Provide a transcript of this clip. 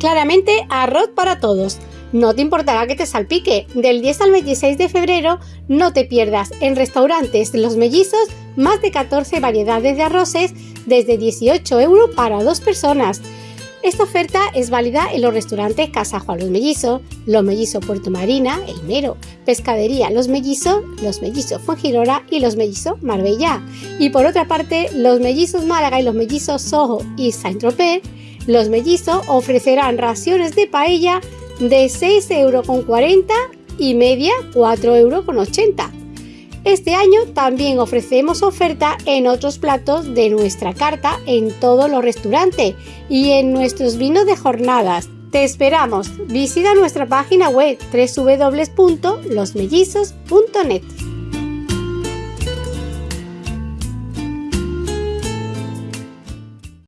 Claramente arroz para todos. No te importará que te salpique. Del 10 al 26 de febrero no te pierdas en restaurantes Los Mellizos más de 14 variedades de arroces desde 18 euros para dos personas. Esta oferta es válida en los restaurantes Casa Juan Los Mellizos, Los Mellizos Puerto Marina, El Mero, Pescadería Los Mellizos, Los Mellizos Fuengirola y Los Mellizos Marbella. Y por otra parte, Los Mellizos Málaga y Los Mellizos Soho y Saint-Tropez, Los Mellizos ofrecerán raciones de paella de 6,40 euros y media 4,80 euros. Este año también ofrecemos oferta en otros platos de nuestra carta en todos los restaurantes y en nuestros vinos de jornadas. Te esperamos. Visita nuestra página web www.losmellizos.net.